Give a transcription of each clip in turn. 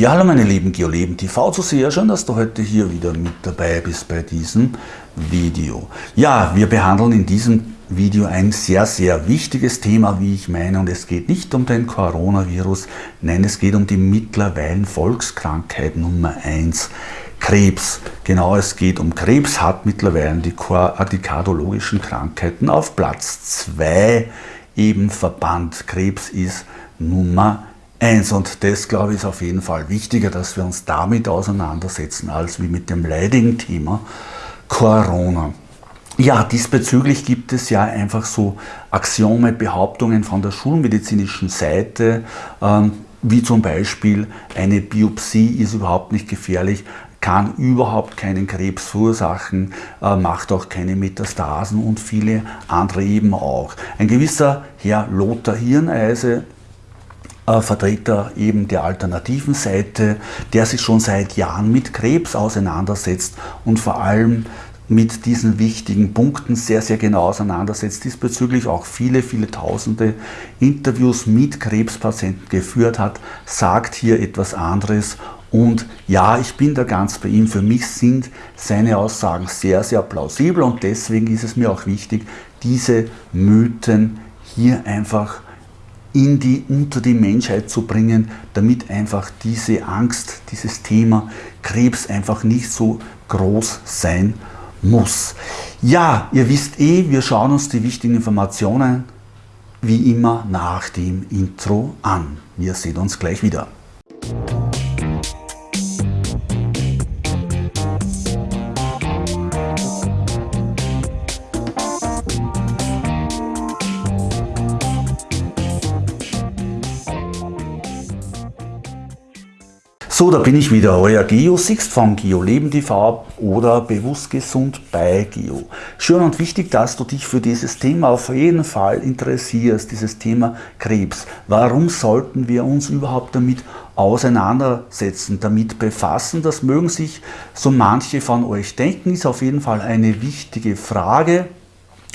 Ja, hallo meine lieben Geoleben TV Zuseher, schön, dass du heute hier wieder mit dabei bist bei diesem Video. Ja, wir behandeln in diesem Video ein sehr, sehr wichtiges Thema, wie ich meine, und es geht nicht um den Coronavirus, nein, es geht um die mittlerweile Volkskrankheit Nummer 1, Krebs. Genau, es geht um Krebs, hat mittlerweile die, die kardologischen Krankheiten auf Platz 2 eben verbannt. Krebs ist Nummer 1 eins. Und das, glaube ich, ist auf jeden Fall wichtiger, dass wir uns damit auseinandersetzen, als wie mit dem leidigen Thema Corona. Ja, diesbezüglich gibt es ja einfach so Axiome, Behauptungen von der schulmedizinischen Seite, ähm, wie zum Beispiel eine Biopsie ist überhaupt nicht gefährlich, kann überhaupt keinen Krebs verursachen, äh, macht auch keine Metastasen und viele andere eben auch. Ein gewisser Herr Lothar Hirneise Vertreter eben der alternativen Seite, der sich schon seit Jahren mit Krebs auseinandersetzt und vor allem mit diesen wichtigen Punkten sehr, sehr genau auseinandersetzt, diesbezüglich auch viele, viele tausende Interviews mit Krebspatienten geführt hat, sagt hier etwas anderes und ja, ich bin da ganz bei ihm. Für mich sind seine Aussagen sehr, sehr plausibel und deswegen ist es mir auch wichtig, diese Mythen hier einfach in die, unter die Menschheit zu bringen, damit einfach diese Angst, dieses Thema Krebs einfach nicht so groß sein muss. Ja, ihr wisst eh, wir schauen uns die wichtigen Informationen wie immer nach dem Intro an. Wir sehen uns gleich wieder. So, da bin ich wieder, euer Geo Sixt von Geo Leben TV oder Bewusst Gesund bei Geo. Schön und wichtig, dass du dich für dieses Thema auf jeden Fall interessierst, dieses Thema Krebs. Warum sollten wir uns überhaupt damit auseinandersetzen, damit befassen? Das mögen sich so manche von euch denken, ist auf jeden Fall eine wichtige Frage.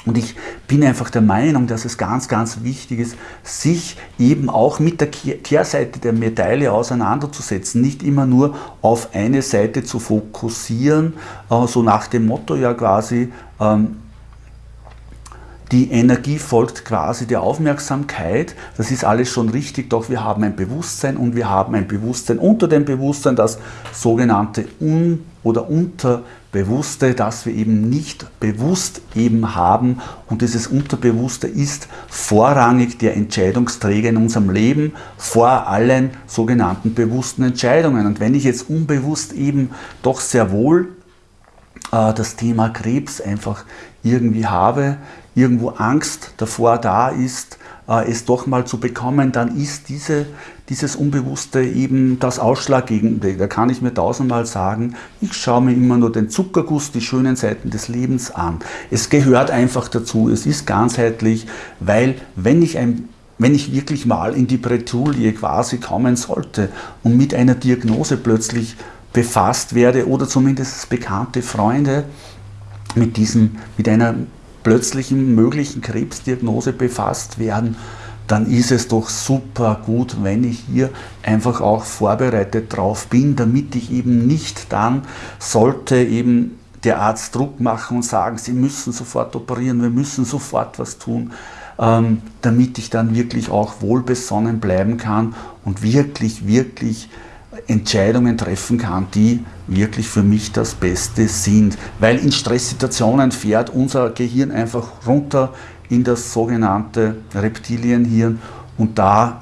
Und ich bin einfach der Meinung, dass es ganz, ganz wichtig ist, sich eben auch mit der Kehrseite der Medaille auseinanderzusetzen, nicht immer nur auf eine Seite zu fokussieren, äh, so nach dem Motto ja quasi, ähm, die Energie folgt quasi der Aufmerksamkeit. Das ist alles schon richtig, doch wir haben ein Bewusstsein und wir haben ein Bewusstsein unter dem Bewusstsein, das sogenannte Un- oder Unterbewusste, das wir eben nicht bewusst eben haben. Und dieses Unterbewusste ist vorrangig der Entscheidungsträger in unserem Leben vor allen sogenannten bewussten Entscheidungen. Und wenn ich jetzt unbewusst eben doch sehr wohl äh, das Thema Krebs einfach irgendwie habe, irgendwo Angst davor da ist, äh, es doch mal zu bekommen, dann ist diese, dieses Unbewusste eben das Ausschlaggebende. Da kann ich mir tausendmal sagen, ich schaue mir immer nur den Zuckerguss, die schönen Seiten des Lebens an. Es gehört einfach dazu, es ist ganzheitlich, weil wenn ich ein wenn ich wirklich mal in die Bretouille quasi kommen sollte und mit einer Diagnose plötzlich befasst werde oder zumindest bekannte Freunde mit, diesem, mit einer plötzlichen möglichen Krebsdiagnose befasst werden, dann ist es doch super gut, wenn ich hier einfach auch vorbereitet drauf bin, damit ich eben nicht dann, sollte eben der Arzt Druck machen und sagen, Sie müssen sofort operieren, wir müssen sofort was tun, ähm, damit ich dann wirklich auch wohlbesonnen bleiben kann und wirklich, wirklich Entscheidungen treffen kann, die wirklich für mich das Beste sind. Weil in Stresssituationen fährt unser Gehirn einfach runter in das sogenannte Reptilienhirn und da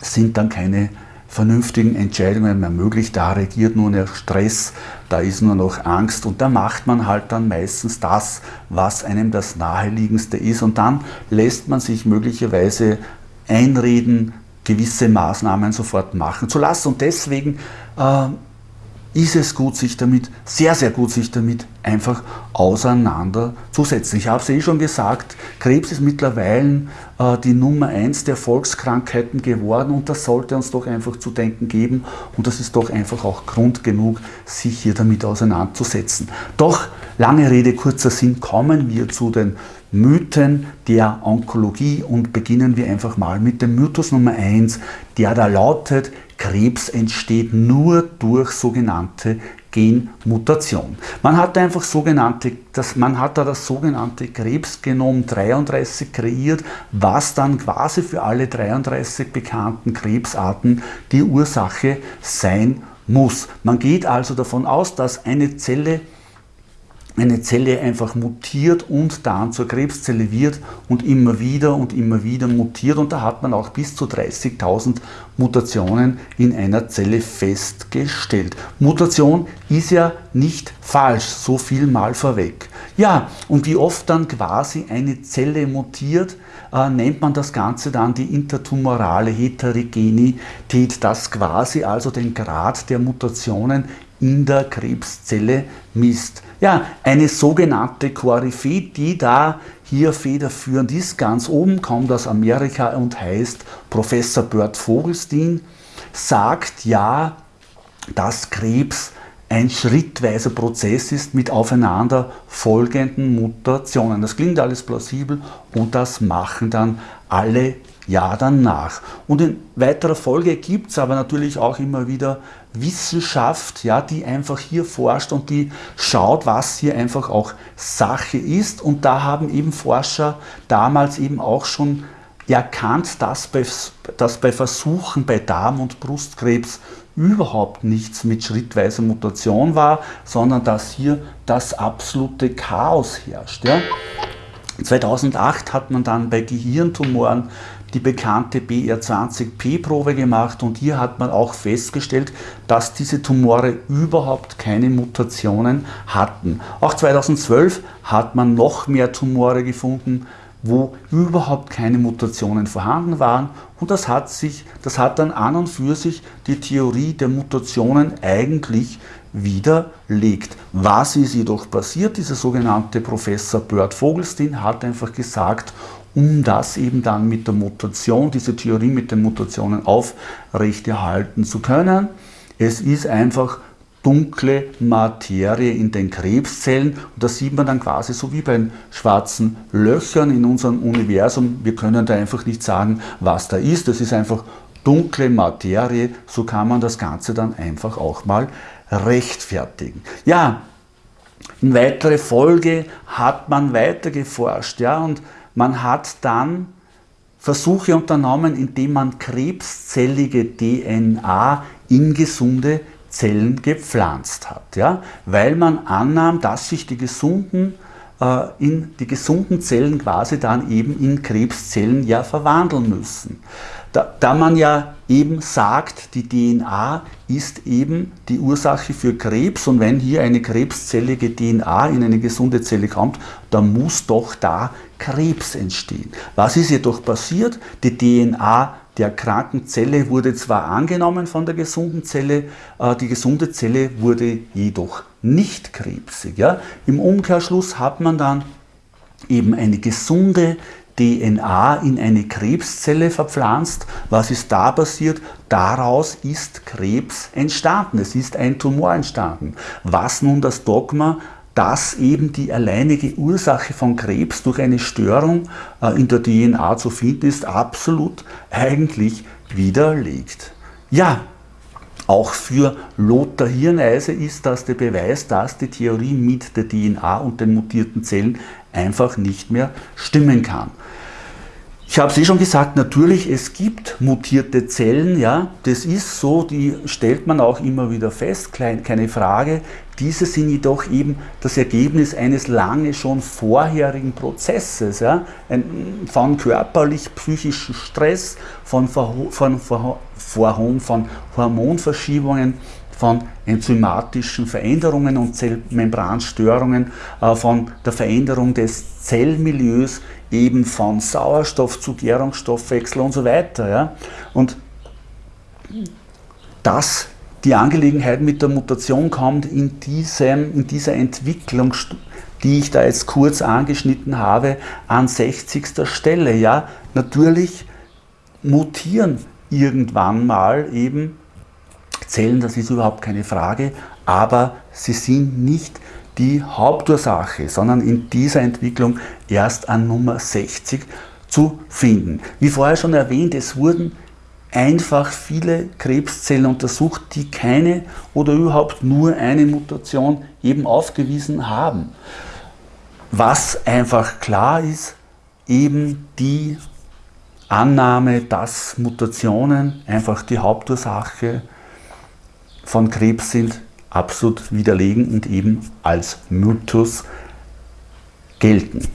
sind dann keine vernünftigen Entscheidungen mehr möglich. Da regiert nur noch Stress, da ist nur noch Angst und da macht man halt dann meistens das, was einem das Naheliegendste ist und dann lässt man sich möglicherweise einreden, gewisse Maßnahmen sofort machen zu lassen. Und deswegen äh, ist es gut, sich damit, sehr, sehr gut, sich damit einfach auseinanderzusetzen. Ich habe es eh schon gesagt, Krebs ist mittlerweile äh, die Nummer eins der Volkskrankheiten geworden und das sollte uns doch einfach zu denken geben und das ist doch einfach auch Grund genug, sich hier damit auseinanderzusetzen. Doch, lange Rede, kurzer Sinn, kommen wir zu den Mythen der Onkologie und beginnen wir einfach mal mit dem Mythos Nummer 1, der da lautet, Krebs entsteht nur durch sogenannte Genmutation. Man hat einfach sogenannte, das, man hat da das sogenannte Krebsgenom 33 kreiert, was dann quasi für alle 33 bekannten Krebsarten die Ursache sein muss. Man geht also davon aus, dass eine Zelle eine Zelle einfach mutiert und dann zur Krebszelle wird und immer wieder und immer wieder mutiert und da hat man auch bis zu 30.000 Mutationen in einer Zelle festgestellt. Mutation ist ja nicht falsch, so viel mal vorweg. Ja, und wie oft dann quasi eine Zelle mutiert, äh, nennt man das Ganze dann die intertumorale Heterogenität, das quasi also den Grad der Mutationen in der Krebszelle misst. Ja, eine sogenannte Koryphäe, die da hier federführend ist, ganz oben kommt aus Amerika und heißt Professor Bert Vogelstein, sagt ja, dass Krebs ein schrittweiser Prozess ist mit aufeinander folgenden Mutationen. Das klingt alles plausibel und das machen dann alle ja danach. Und in weiterer Folge gibt es aber natürlich auch immer wieder Wissenschaft, ja, die einfach hier forscht und die schaut, was hier einfach auch Sache ist. Und da haben eben Forscher damals eben auch schon erkannt, dass bei, dass bei Versuchen bei Darm- und Brustkrebs überhaupt nichts mit schrittweiser Mutation war, sondern dass hier das absolute Chaos herrscht. Ja. 2008 hat man dann bei Gehirntumoren die bekannte BR20P-Probe gemacht und hier hat man auch festgestellt, dass diese Tumore überhaupt keine Mutationen hatten. Auch 2012 hat man noch mehr Tumore gefunden, wo überhaupt keine Mutationen vorhanden waren und das hat, sich, das hat dann an und für sich die Theorie der Mutationen eigentlich widerlegt. Was ist jedoch passiert? Dieser sogenannte Professor Bert Vogelstein hat einfach gesagt, um das eben dann mit der Mutation, diese Theorie mit den Mutationen aufrechterhalten zu können. Es ist einfach dunkle Materie in den Krebszellen und das sieht man dann quasi so wie bei den schwarzen Löchern in unserem Universum. Wir können da einfach nicht sagen, was da ist. Das ist einfach dunkle Materie. So kann man das Ganze dann einfach auch mal rechtfertigen. Ja, in weiterer Folge hat man weiter geforscht ja, und man hat dann Versuche unternommen, indem man krebszellige DNA in gesunde Zellen gepflanzt hat. Ja? Weil man annahm, dass sich die gesunden, äh, in, die gesunden Zellen quasi dann eben in Krebszellen ja verwandeln müssen. Da, da man ja eben sagt, die DNA ist eben die Ursache für Krebs und wenn hier eine krebszellige DNA in eine gesunde Zelle kommt, dann muss doch da Krebs entstehen. Was ist jedoch passiert? Die DNA der kranken Zelle wurde zwar angenommen von der gesunden Zelle, äh, die gesunde Zelle wurde jedoch nicht krebsig. Ja? Im Umkehrschluss hat man dann eben eine gesunde DNA in eine Krebszelle verpflanzt. Was ist da passiert? Daraus ist Krebs entstanden. Es ist ein Tumor entstanden. Was nun das Dogma dass eben die alleinige Ursache von Krebs durch eine Störung äh, in der DNA zu finden ist, absolut eigentlich widerlegt. Ja, auch für Lothar Hirneise ist das der Beweis, dass die Theorie mit der DNA und den mutierten Zellen einfach nicht mehr stimmen kann. Ich habe es eh schon gesagt, natürlich, es gibt mutierte Zellen, ja, das ist so, die stellt man auch immer wieder fest, keine Frage. Diese sind jedoch eben das Ergebnis eines lange schon vorherigen Prozesses, ja, von körperlich-psychischen Stress, von, von, von, von Hormonverschiebungen, von enzymatischen Veränderungen und Zellmembranstörungen, äh, von der Veränderung des Zellmilieus, eben von Sauerstoff zu Gärungsstoffwechsel und so weiter. Ja? Und dass die Angelegenheit mit der Mutation kommt in, diesem, in dieser Entwicklung, die ich da jetzt kurz angeschnitten habe, an 60. Stelle. Ja, natürlich mutieren irgendwann mal eben Zellen, das ist überhaupt keine Frage, aber sie sind nicht die Hauptursache, sondern in dieser Entwicklung erst an Nummer 60 zu finden. Wie vorher schon erwähnt, es wurden einfach viele Krebszellen untersucht, die keine oder überhaupt nur eine Mutation eben aufgewiesen haben. Was einfach klar ist, eben die Annahme, dass Mutationen einfach die Hauptursache von Krebs sind, absolut widerlegen und eben als Mythos gelten.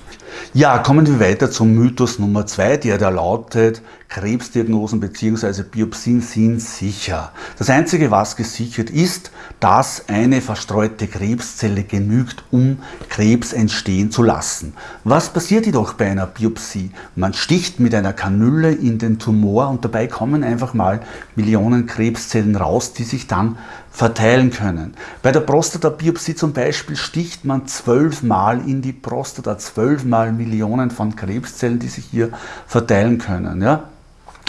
Ja, kommen wir weiter zum Mythos Nummer zwei, der da lautet, Krebsdiagnosen bzw. Biopsien sind sicher. Das Einzige, was gesichert ist, dass eine verstreute Krebszelle genügt, um Krebs entstehen zu lassen. Was passiert jedoch bei einer Biopsie? Man sticht mit einer Kanüle in den Tumor und dabei kommen einfach mal Millionen Krebszellen raus, die sich dann verteilen können. Bei der Prostata-Biopsie zum Beispiel sticht man zwölfmal in die Prostata, zwölfmal Millionen von Krebszellen, die sich hier verteilen können. Ja?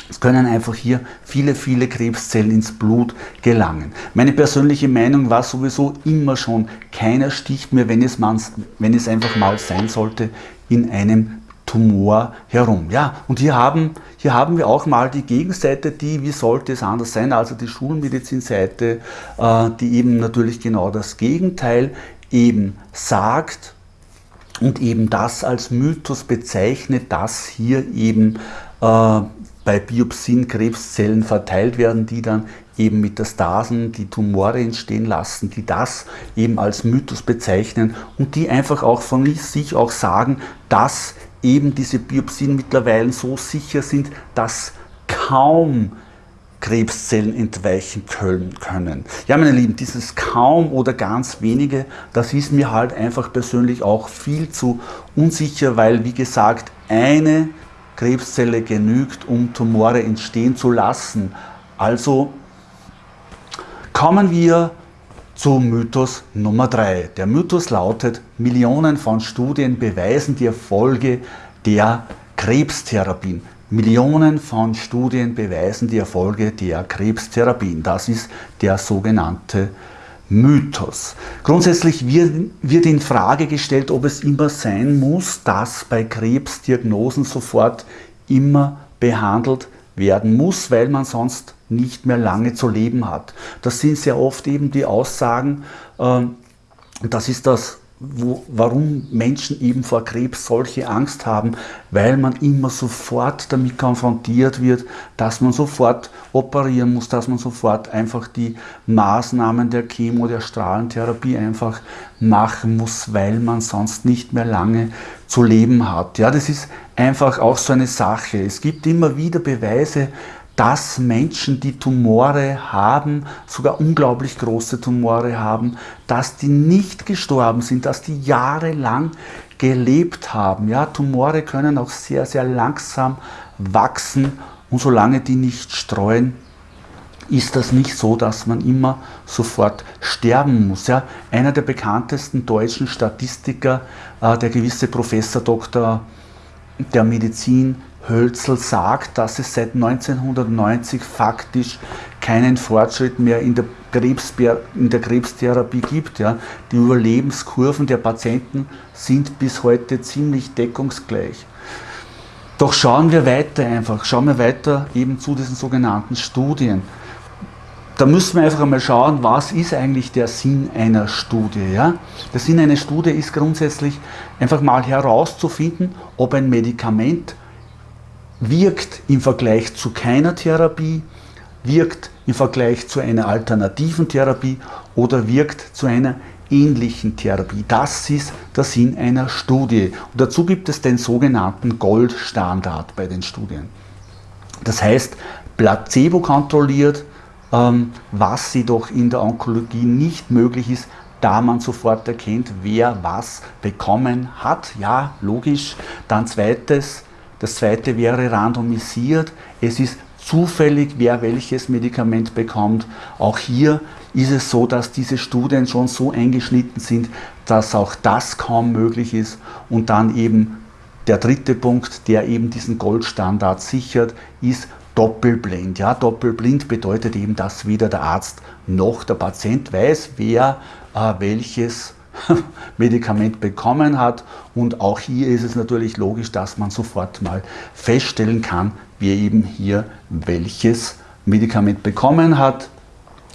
Es können einfach hier viele, viele Krebszellen ins Blut gelangen. Meine persönliche Meinung war sowieso immer schon, keiner sticht mir, wenn es, wenn es einfach mal sein sollte, in einem Tumor herum. Ja, und hier haben, hier haben wir auch mal die Gegenseite, die, wie sollte es anders sein, also die Schulmedizinseite, äh, die eben natürlich genau das Gegenteil eben sagt und eben das als Mythos bezeichnet, dass hier eben äh, bei Biopsien Krebszellen verteilt werden, die dann eben Metastasen, die Tumore entstehen lassen, die das eben als Mythos bezeichnen und die einfach auch von sich auch sagen, dass eben diese Biopsien mittlerweile so sicher sind, dass kaum Krebszellen entweichen können. Ja, meine Lieben, dieses kaum oder ganz wenige, das ist mir halt einfach persönlich auch viel zu unsicher, weil, wie gesagt, eine Krebszelle genügt, um Tumore entstehen zu lassen. Also kommen wir zu Mythos Nummer 3. Der Mythos lautet, Millionen von Studien beweisen die Erfolge der Krebstherapien. Millionen von Studien beweisen die Erfolge der Krebstherapien. Das ist der sogenannte Mythos. Grundsätzlich wird, in Frage gestellt, ob es immer sein muss, dass bei Krebsdiagnosen sofort immer behandelt werden muss, weil man sonst nicht mehr lange zu leben hat. Das sind sehr oft eben die Aussagen, äh, das ist das wo, warum Menschen eben vor Krebs solche Angst haben, weil man immer sofort damit konfrontiert wird, dass man sofort operieren muss, dass man sofort einfach die Maßnahmen der Chemo, der Strahlentherapie einfach machen muss, weil man sonst nicht mehr lange zu leben hat. Ja, das ist einfach auch so eine Sache. Es gibt immer wieder Beweise, dass Menschen, die Tumore haben, sogar unglaublich große Tumore haben, dass die nicht gestorben sind, dass die jahrelang gelebt haben. Ja, Tumore können auch sehr, sehr langsam wachsen und solange die nicht streuen, ist das nicht so, dass man immer sofort sterben muss. Ja, einer der bekanntesten deutschen Statistiker, äh, der gewisse Professor Dr. der Medizin, Hölzel sagt, dass es seit 1990 faktisch keinen Fortschritt mehr in der, in der Krebstherapie gibt. Ja. Die Überlebenskurven der Patienten sind bis heute ziemlich deckungsgleich. Doch schauen wir weiter einfach, schauen wir weiter eben zu diesen sogenannten Studien. Da müssen wir einfach einmal schauen, was ist eigentlich der Sinn einer Studie. Ja? Der Sinn einer Studie ist grundsätzlich einfach mal herauszufinden, ob ein Medikament wirkt im Vergleich zu keiner Therapie, wirkt im Vergleich zu einer alternativen Therapie oder wirkt zu einer ähnlichen Therapie. Das ist der Sinn einer Studie. Und dazu gibt es den sogenannten Goldstandard bei den Studien. Das heißt, placebo kontrolliert, ähm, was jedoch in der Onkologie nicht möglich ist, da man sofort erkennt, wer was bekommen hat. Ja, logisch. Dann zweites, das zweite wäre randomisiert. Es ist zufällig, wer welches Medikament bekommt. Auch hier ist es so, dass diese Studien schon so eingeschnitten sind, dass auch das kaum möglich ist. Und dann eben der dritte Punkt, der eben diesen Goldstandard sichert, ist doppelblind. Ja, doppelblind bedeutet eben, dass weder der Arzt noch der Patient weiß, wer äh, welches Medikament bekommen hat. Und auch hier ist es natürlich logisch, dass man sofort mal feststellen kann, wer eben hier welches Medikament bekommen hat.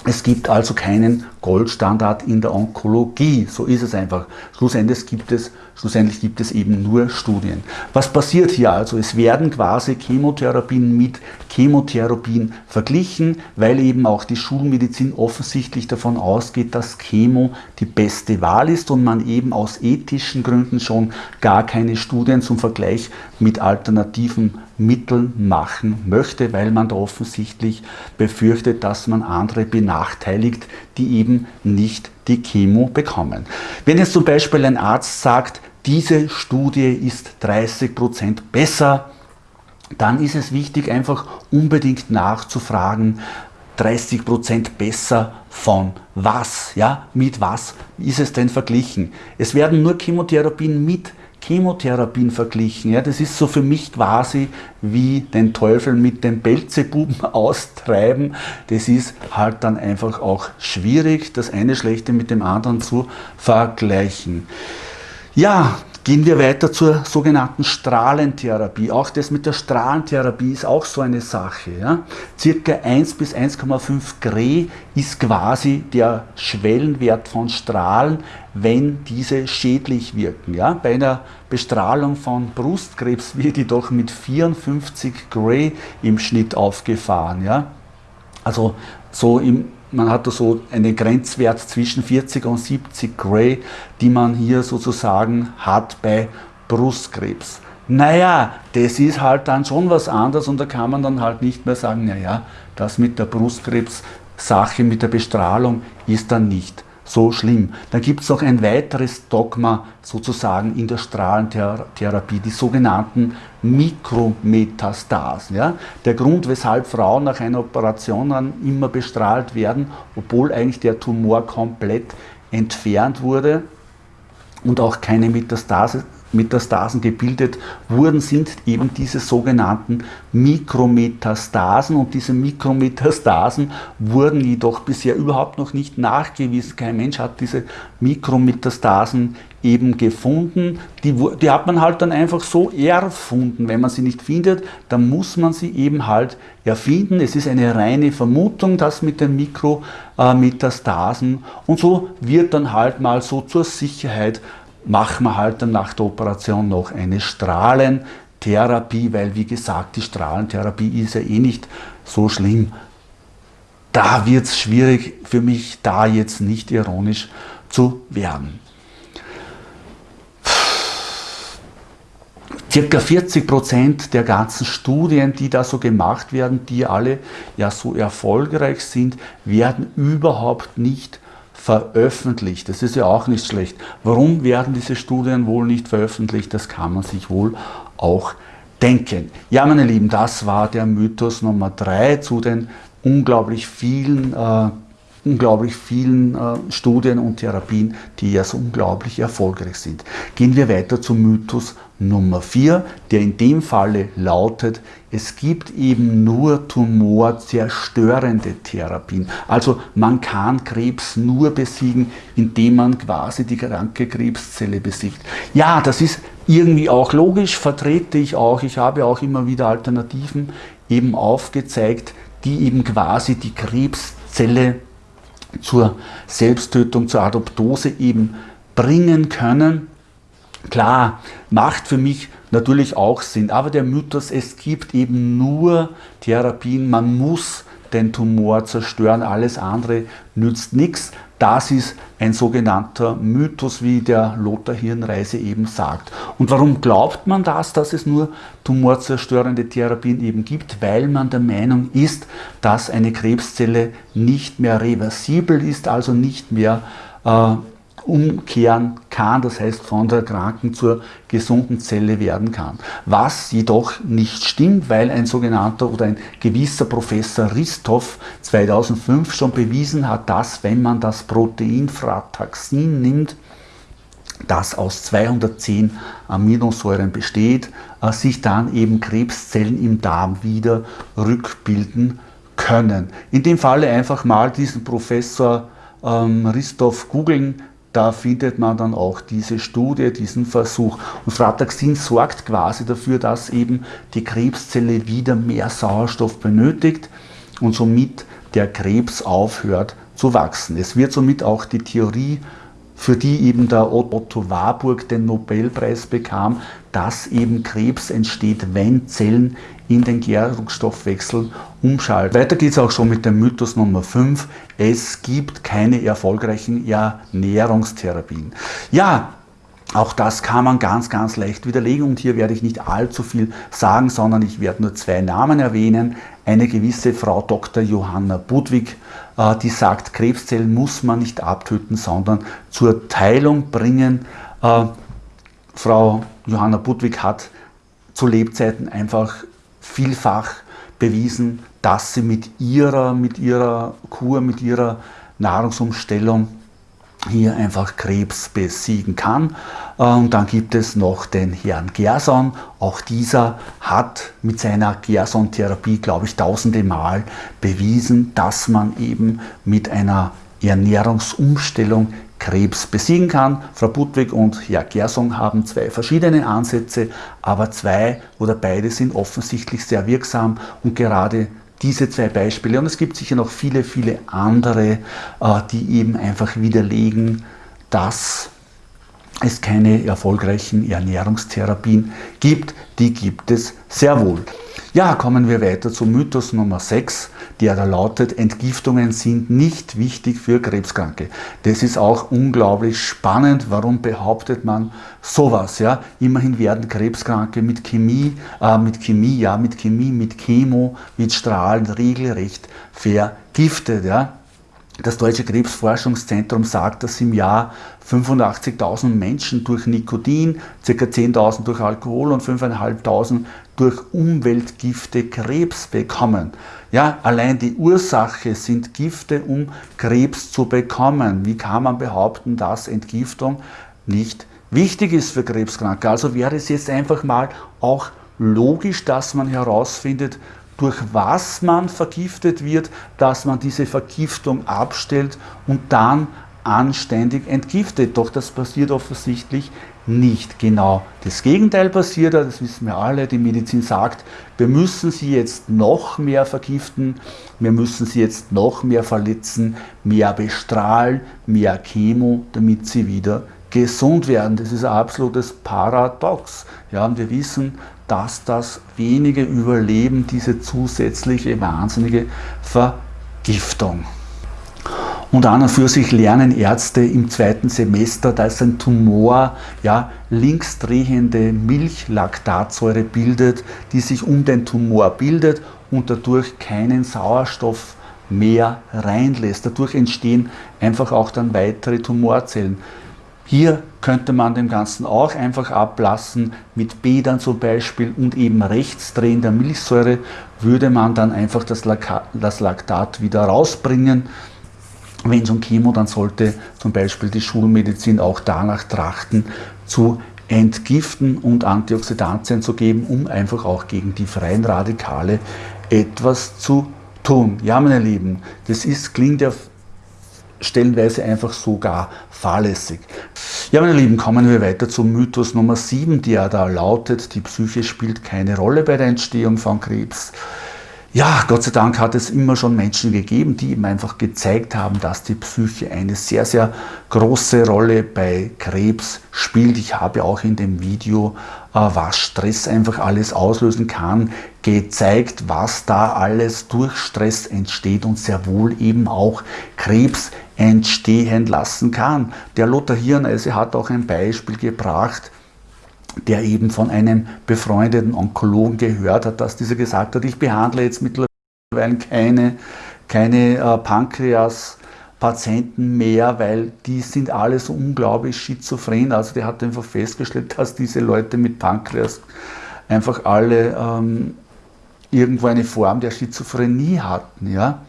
Es gibt also keinen Goldstandard in der Onkologie. So ist es einfach. Schlussendlich gibt es, schlussendlich gibt es eben nur Studien. Was passiert hier also? Es werden quasi Chemotherapien mit Chemotherapien verglichen, weil eben auch die Schulmedizin offensichtlich davon ausgeht, dass Chemo die beste Wahl ist und man eben aus ethischen Gründen schon gar keine Studien zum Vergleich mit alternativen Mitteln machen möchte, weil man da offensichtlich befürchtet, dass man andere benachteiligt, die eben nicht die Chemo bekommen. Wenn jetzt zum Beispiel ein Arzt sagt, diese Studie ist 30% besser, dann ist es wichtig, einfach unbedingt nachzufragen, 30% besser von was, ja, mit was ist es denn verglichen? Es werden nur Chemotherapien mit Chemotherapien verglichen. Ja, das ist so für mich quasi wie den Teufel mit dem Belzebuben austreiben. Das ist halt dann einfach auch schwierig, das eine Schlechte mit dem anderen zu vergleichen. Ja, Gehen wir weiter zur sogenannten Strahlentherapie. Auch das mit der Strahlentherapie ist auch so eine Sache. Ja. Circa 1 bis 1,5 Gray ist quasi der Schwellenwert von Strahlen, wenn diese schädlich wirken. Ja. Bei einer Bestrahlung von Brustkrebs wird die doch mit 54 Gray im Schnitt aufgefahren. Ja. Also so im man hat da so einen Grenzwert zwischen 40 und 70 Gray, die man hier sozusagen hat bei Brustkrebs. Naja, das ist halt dann schon was anderes und da kann man dann halt nicht mehr sagen, naja, das mit der Brustkrebs-Sache, mit der Bestrahlung ist dann nicht so schlimm. Dann gibt es noch ein weiteres Dogma sozusagen in der Strahlentherapie, die sogenannten Mikrometastasen. Ja? Der Grund, weshalb Frauen nach einer Operation dann immer bestrahlt werden, obwohl eigentlich der Tumor komplett entfernt wurde und auch keine Metastase Metastasen gebildet wurden, sind eben diese sogenannten Mikrometastasen. Und diese Mikrometastasen wurden jedoch bisher überhaupt noch nicht nachgewiesen. Kein Mensch hat diese Mikrometastasen eben gefunden. Die, die hat man halt dann einfach so erfunden. Wenn man sie nicht findet, dann muss man sie eben halt erfinden. Es ist eine reine Vermutung, das mit den Mikrometastasen. Und so wird dann halt mal so zur Sicherheit machen wir halt dann nach der Operation noch eine Strahlentherapie, weil wie gesagt, die Strahlentherapie ist ja eh nicht so schlimm. Da wird es schwierig für mich, da jetzt nicht ironisch zu werden. Circa 40 Prozent der ganzen Studien, die da so gemacht werden, die alle ja so erfolgreich sind, werden überhaupt nicht veröffentlicht. Das ist ja auch nicht schlecht. Warum werden diese Studien wohl nicht veröffentlicht? Das kann man sich wohl auch denken. Ja, meine Lieben, das war der Mythos Nummer drei zu den unglaublich vielen äh, unglaublich vielen äh, Studien und Therapien, die ja so unglaublich erfolgreich sind. Gehen wir weiter zum Mythos Nummer 4, der in dem Falle lautet, es gibt eben nur tumorzerstörende Therapien. Also man kann Krebs nur besiegen, indem man quasi die kranke Krebszelle besiegt. Ja, das ist irgendwie auch logisch, vertrete ich auch. Ich habe auch immer wieder Alternativen eben aufgezeigt, die eben quasi die Krebszelle zur Selbsttötung, zur Adoptose eben bringen können. Klar, macht für mich natürlich auch Sinn, aber der Mythos, es gibt eben nur Therapien, man muss den Tumor zerstören, alles andere nützt nichts. Das ist ein sogenannter Mythos, wie der Lothar Hirnreise eben sagt. Und warum glaubt man das, dass es nur tumorzerstörende Therapien eben gibt? Weil man der Meinung ist, dass eine Krebszelle nicht mehr reversibel ist, also nicht mehr äh, umkehren kann, das heißt von der kranken zur gesunden Zelle werden kann. Was jedoch nicht stimmt, weil ein sogenannter oder ein gewisser Professor Ristov 2005 schon bewiesen hat, dass wenn man das Protein Frataxin nimmt, das aus 210 Aminosäuren besteht, äh, sich dann eben Krebszellen im Darm wieder rückbilden können. In dem Falle einfach mal diesen Professor ähm, Ristov googeln, da findet man dann auch diese Studie, diesen Versuch. Und Frataxin sorgt quasi dafür, dass eben die Krebszelle wieder mehr Sauerstoff benötigt und somit der Krebs aufhört zu wachsen. Es wird somit auch die Theorie, für die eben der Otto Warburg den Nobelpreis bekam, dass eben Krebs entsteht, wenn Zellen in den Gärungsstoffwechsel umschalten. Weiter geht es auch schon mit dem Mythos Nummer 5. Es gibt keine erfolgreichen Ernährungstherapien. Ja, auch das kann man ganz, ganz leicht widerlegen und hier werde ich nicht allzu viel sagen, sondern ich werde nur zwei Namen erwähnen. Eine gewisse Frau Dr. Johanna Budwig, äh, die sagt, Krebszellen muss man nicht abtöten, sondern zur Teilung bringen. Äh, Frau Johanna Budwig hat zu Lebzeiten einfach vielfach bewiesen, dass sie mit ihrer, mit ihrer Kur, mit ihrer Nahrungsumstellung hier einfach Krebs besiegen kann. Und dann gibt es noch den Herrn Gerson. Auch dieser hat mit seiner Gerson-Therapie, glaube ich, tausende Mal bewiesen, dass man eben mit einer Ernährungsumstellung Krebs besiegen kann. Frau Budwig und Herr Gerson haben zwei verschiedene Ansätze, aber zwei oder beide sind offensichtlich sehr wirksam und gerade diese zwei Beispiele, und es gibt sicher noch viele, viele andere, äh, die eben einfach widerlegen, dass es keine erfolgreichen Ernährungstherapien gibt. Die gibt es sehr wohl. Ja, kommen wir weiter zum Mythos Nummer 6, der da lautet, Entgiftungen sind nicht wichtig für Krebskranke. Das ist auch unglaublich spannend. Warum behauptet man sowas? Ja? Immerhin werden Krebskranke mit Chemie, äh, mit Chemie, ja, mit Chemie, mit Chemo, mit Strahlen regelrecht vergiftet. Ja? Das Deutsche Krebsforschungszentrum sagt, dass im Jahr 85.000 Menschen durch Nikotin, ca. 10.000 durch Alkohol und 5.500 durch Umweltgifte Krebs bekommen. Ja, allein die Ursache sind Gifte, um Krebs zu bekommen. Wie kann man behaupten, dass Entgiftung nicht wichtig ist für Krebskranke? Also wäre es jetzt einfach mal auch logisch, dass man herausfindet, durch was man vergiftet wird, dass man diese Vergiftung abstellt und dann anständig entgiftet. Doch das passiert offensichtlich nicht. Genau das Gegenteil passiert, das wissen wir alle. Die Medizin sagt, wir müssen sie jetzt noch mehr vergiften, wir müssen sie jetzt noch mehr verletzen, mehr bestrahlen, mehr Chemo, damit sie wieder gesund werden. Das ist ein absolutes Paradox. Ja, und wir wissen, dass das wenige überleben, diese zusätzliche wahnsinnige Vergiftung. Und an und für sich lernen Ärzte im zweiten Semester, dass ein Tumor ja, linksdrehende Milchlaktatsäure bildet, die sich um den Tumor bildet und dadurch keinen Sauerstoff mehr reinlässt. Dadurch entstehen einfach auch dann weitere Tumorzellen. Hier könnte man dem Ganzen auch einfach ablassen, mit Bädern zum Beispiel und eben rechtsdrehen der Milchsäure würde man dann einfach das, Laktat wieder rausbringen. Wenn es um Chemo, dann sollte zum Beispiel die Schulmedizin auch danach trachten, zu entgiften und Antioxidantien zu geben, um einfach auch gegen die freien Radikale etwas zu tun. Ja, meine Lieben, das ist, klingt ja stellenweise einfach sogar fahrlässig. Ja, meine Lieben, kommen wir weiter zum Mythos Nummer 7, der da lautet, die Psyche spielt keine Rolle bei der Entstehung von Krebs. Ja, Gott sei Dank hat es immer schon Menschen gegeben, die eben einfach gezeigt haben, dass die Psyche eine sehr, sehr große Rolle bei Krebs spielt. Ich habe auch in dem Video, äh, was Stress einfach alles auslösen kann, gezeigt, was da alles durch Stress entsteht und sehr wohl eben auch Krebs entstehen lassen kann. Der Lothar Hirneise hat auch ein Beispiel gebracht, der eben von einem befreundeten Onkologen gehört hat, dass dieser gesagt hat, ich behandle jetzt mittlerweile keine, keine äh, Pankreas-Patienten mehr, weil die sind alle so unglaublich schizophren. Also der hat einfach festgestellt, dass diese Leute mit Pankreas einfach alle ähm, irgendwo eine Form der Schizophrenie hatten. Ja?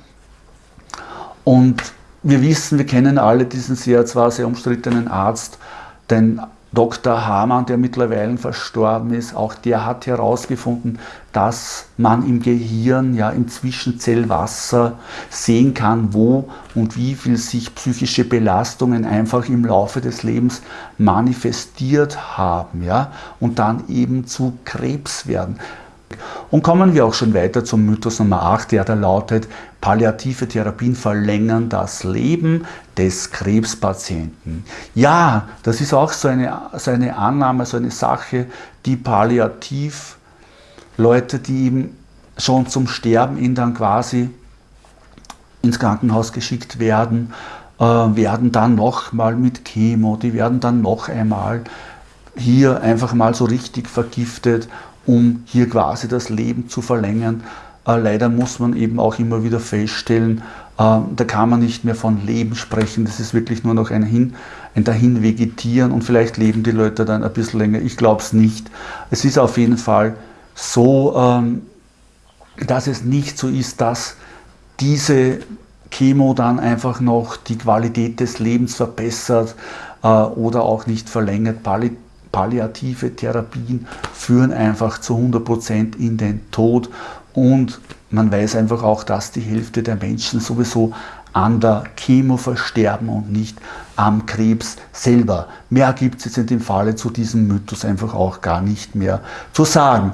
Und wir wissen, wir kennen alle diesen sehr, zwar sehr umstrittenen Arzt, den Dr. Hamann, der mittlerweile verstorben ist, auch der hat herausgefunden, dass man im Gehirn, ja im Zwischenzellwasser sehen kann, wo und wie viel sich psychische Belastungen einfach im Laufe des Lebens manifestiert haben, ja, und dann eben zu Krebs werden. Und kommen wir auch schon weiter zum Mythos Nummer 8, der da lautet, palliative Therapien verlängern das Leben des Krebspatienten. Ja, das ist auch so eine, so eine Annahme, so eine Sache, die palliativ Leute, die eben schon zum Sterben in dann quasi ins Krankenhaus geschickt werden, äh, werden dann nochmal mit Chemo, die werden dann noch einmal hier einfach mal so richtig vergiftet um hier quasi das Leben zu verlängern. Äh, leider muss man eben auch immer wieder feststellen, äh, da kann man nicht mehr von Leben sprechen, das ist wirklich nur noch ein, Hin, ein dahin vegetieren und vielleicht leben die Leute dann ein bisschen länger. Ich glaube es nicht. Es ist auf jeden Fall so, ähm, dass es nicht so ist, dass diese Chemo dann einfach noch die Qualität des Lebens verbessert äh, oder auch nicht verlängert palliative Therapien führen einfach zu 100% in den Tod und man weiß einfach auch, dass die Hälfte der Menschen sowieso an der Chemo versterben und nicht am Krebs selber. Mehr gibt es jetzt in dem Falle zu diesem Mythos einfach auch gar nicht mehr zu sagen.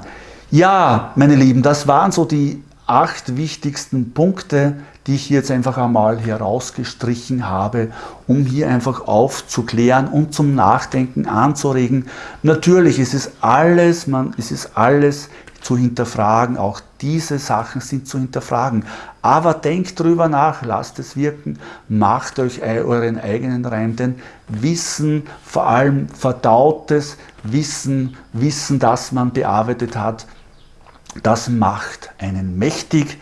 Ja, meine Lieben, das waren so die acht wichtigsten Punkte, die ich jetzt einfach einmal herausgestrichen habe, um hier einfach aufzuklären und zum Nachdenken anzuregen. Natürlich ist es alles, man, ist es alles zu hinterfragen, auch diese Sachen sind zu hinterfragen. Aber denkt drüber nach, lasst es wirken, macht euch euren eigenen Reim, denn Wissen, vor allem verdautes Wissen, Wissen, das man bearbeitet hat, das macht einen mächtig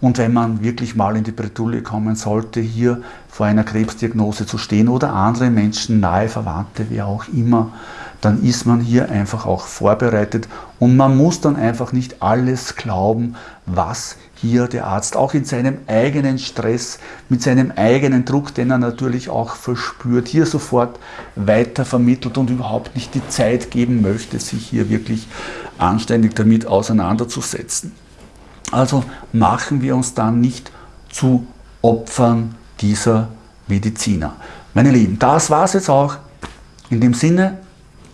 und wenn man wirklich mal in die Bredouille kommen sollte, hier vor einer Krebsdiagnose zu stehen oder andere Menschen, nahe Verwandte, wer auch immer, dann ist man hier einfach auch vorbereitet und man muss dann einfach nicht alles glauben, was hier der Arzt auch in seinem eigenen Stress, mit seinem eigenen Druck, den er natürlich auch verspürt, hier sofort weiter vermittelt und überhaupt nicht die Zeit geben möchte, sich hier wirklich anständig damit auseinanderzusetzen. Also machen wir uns dann nicht zu Opfern dieser Mediziner. Meine Lieben, das war es jetzt auch. In dem Sinne,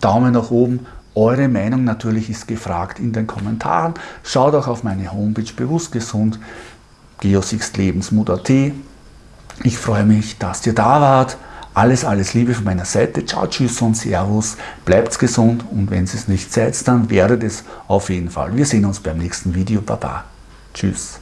Daumen nach oben. Eure Meinung natürlich ist gefragt in den Kommentaren. Schaut auch auf meine Homepage bewusst gesund, geosixlebensmut.at. Ich freue mich, dass ihr da wart. Alles, alles Liebe von meiner Seite. Ciao, tschüss und servus. Bleibt gesund und wenn es nicht seid, dann werdet es auf jeden Fall. Wir sehen uns beim nächsten Video. Baba. Tschüss.